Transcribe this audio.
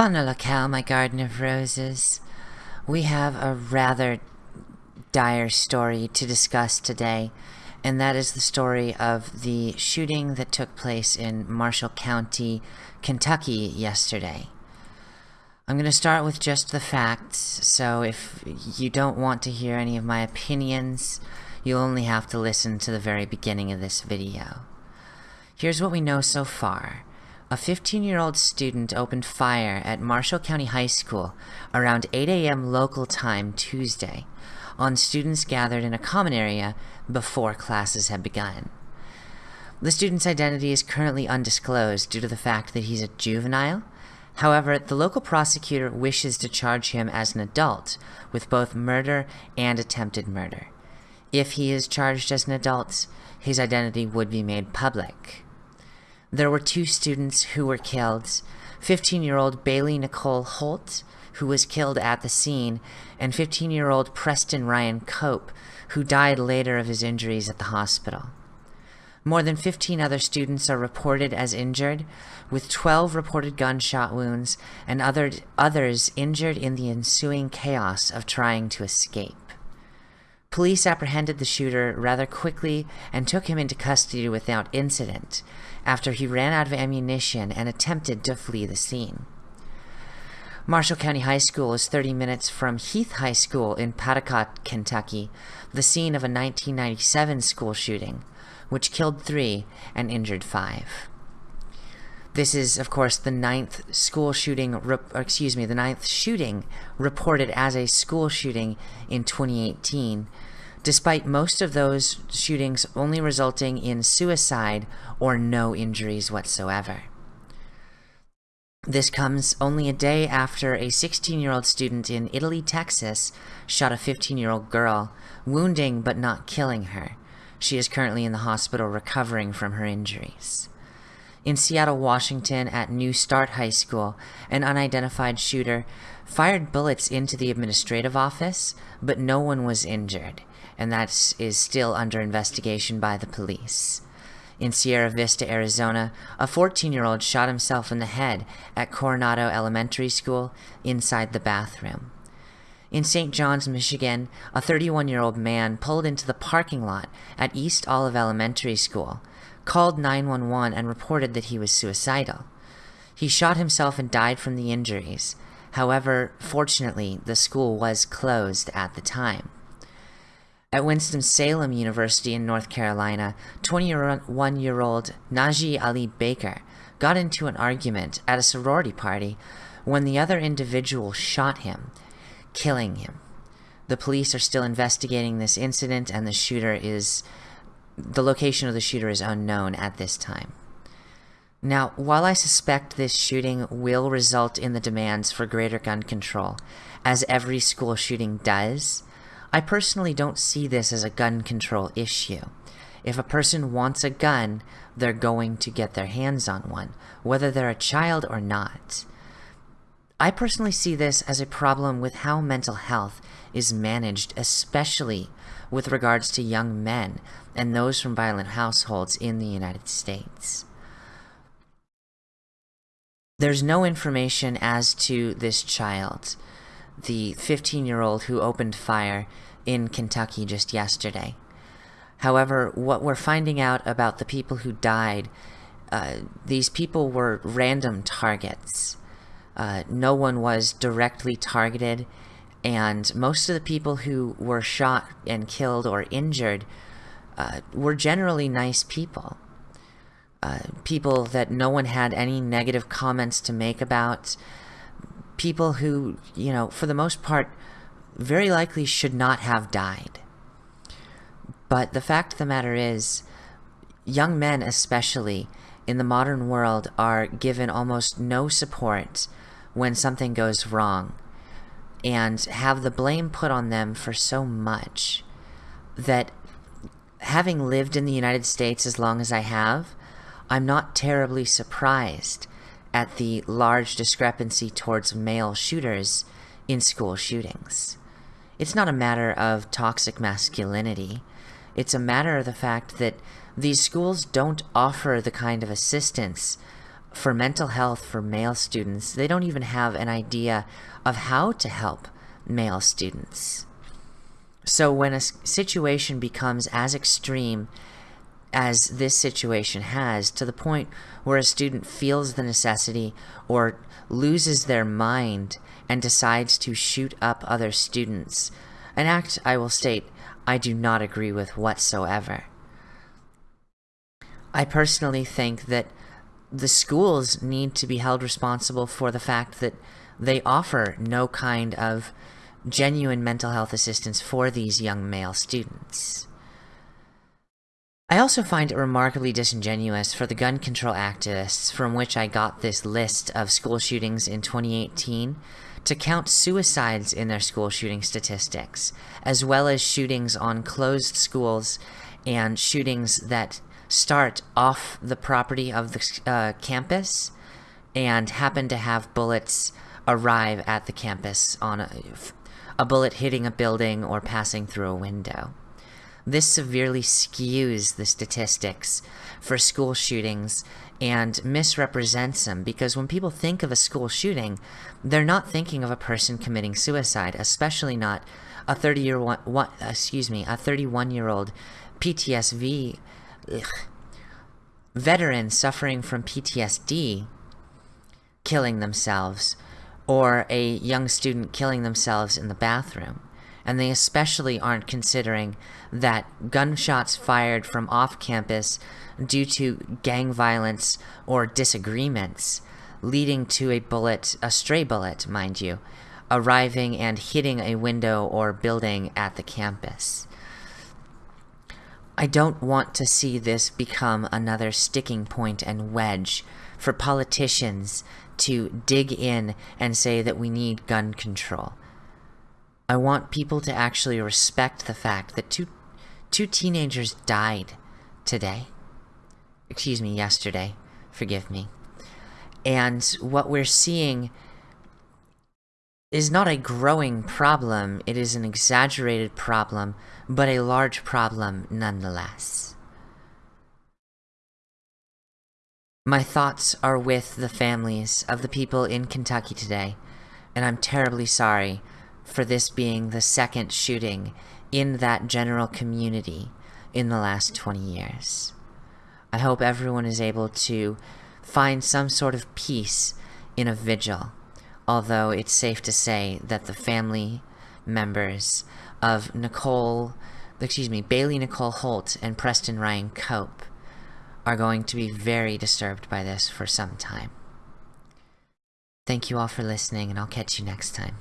Fana locale, my garden of roses. We have a rather dire story to discuss today, and that is the story of the shooting that took place in Marshall County, Kentucky yesterday. I'm going to start with just the facts, so if you don't want to hear any of my opinions, you'll only have to listen to the very beginning of this video. Here's what we know so far. A 15-year-old student opened fire at Marshall County High School around 8 a.m. local time Tuesday on students gathered in a common area before classes had begun. The student's identity is currently undisclosed due to the fact that he's a juvenile. However, the local prosecutor wishes to charge him as an adult with both murder and attempted murder. If he is charged as an adult, his identity would be made public. There were two students who were killed, 15-year-old Bailey Nicole Holt, who was killed at the scene, and 15-year-old Preston Ryan Cope, who died later of his injuries at the hospital. More than 15 other students are reported as injured, with 12 reported gunshot wounds and other, others injured in the ensuing chaos of trying to escape. Police apprehended the shooter rather quickly and took him into custody without incident, after he ran out of ammunition and attempted to flee the scene. Marshall County High School is 30 minutes from Heath High School in Paducah, Kentucky, the scene of a 1997 school shooting, which killed three and injured five. This is, of course, the ninth school shooting, excuse me, the ninth shooting reported as a school shooting in 2018, despite most of those shootings only resulting in suicide or no injuries whatsoever. This comes only a day after a 16-year-old student in Italy, Texas shot a 15-year-old girl, wounding but not killing her. She is currently in the hospital recovering from her injuries. In Seattle, Washington, at New Start High School, an unidentified shooter fired bullets into the administrative office, but no one was injured, and that is still under investigation by the police. In Sierra Vista, Arizona, a 14-year-old shot himself in the head at Coronado Elementary School inside the bathroom. In St. John's, Michigan, a 31-year-old man pulled into the parking lot at East Olive Elementary School, called 911 and reported that he was suicidal. He shot himself and died from the injuries. However, fortunately, the school was closed at the time. At Winston-Salem University in North Carolina, 21-year-old Najee Ali Baker got into an argument at a sorority party when the other individual shot him, killing him. The police are still investigating this incident and the shooter is the location of the shooter is unknown at this time. Now, while I suspect this shooting will result in the demands for greater gun control, as every school shooting does, I personally don't see this as a gun control issue. If a person wants a gun, they're going to get their hands on one, whether they're a child or not. I personally see this as a problem with how mental health is managed, especially with regards to young men and those from violent households in the United States. There's no information as to this child, the 15-year-old who opened fire in Kentucky just yesterday. However, what we're finding out about the people who died, uh, these people were random targets. Uh, no one was directly targeted, and most of the people who were shot and killed or injured uh, were generally nice people. Uh, people that no one had any negative comments to make about. People who, you know, for the most part, very likely should not have died. But the fact of the matter is, young men especially, in the modern world, are given almost no support when something goes wrong and have the blame put on them for so much that having lived in the United States as long as I have, I'm not terribly surprised at the large discrepancy towards male shooters in school shootings. It's not a matter of toxic masculinity. It's a matter of the fact that these schools don't offer the kind of assistance for mental health for male students, they don't even have an idea of how to help male students. So when a situation becomes as extreme as this situation has, to the point where a student feels the necessity or loses their mind and decides to shoot up other students, an act I will state I do not agree with whatsoever. I personally think that the schools need to be held responsible for the fact that they offer no kind of genuine mental health assistance for these young male students. I also find it remarkably disingenuous for the gun control activists from which I got this list of school shootings in 2018 to count suicides in their school shooting statistics, as well as shootings on closed schools and shootings that start off the property of the uh, campus and happen to have bullets arrive at the campus on a, a bullet hitting a building or passing through a window. This severely skews the statistics for school shootings and misrepresents them because when people think of a school shooting, they're not thinking of a person committing suicide, especially not a 30 year one, excuse me, a 31 year old PTSD ugh, veteran suffering from PTSD killing themselves or a young student killing themselves in the bathroom. And they especially aren't considering that gunshots fired from off campus due to gang violence or disagreements, leading to a bullet, a stray bullet, mind you, arriving and hitting a window or building at the campus. I don't want to see this become another sticking point and wedge for politicians to dig in and say that we need gun control. I want people to actually respect the fact that two, two teenagers died today. Excuse me, yesterday. Forgive me. And what we're seeing is not a growing problem, it is an exaggerated problem, but a large problem nonetheless. My thoughts are with the families of the people in Kentucky today, and I'm terribly sorry for this being the second shooting in that general community in the last 20 years. I hope everyone is able to find some sort of peace in a vigil although it's safe to say that the family members of Nicole, excuse me, Bailey Nicole Holt and Preston Ryan Cope are going to be very disturbed by this for some time. Thank you all for listening, and I'll catch you next time.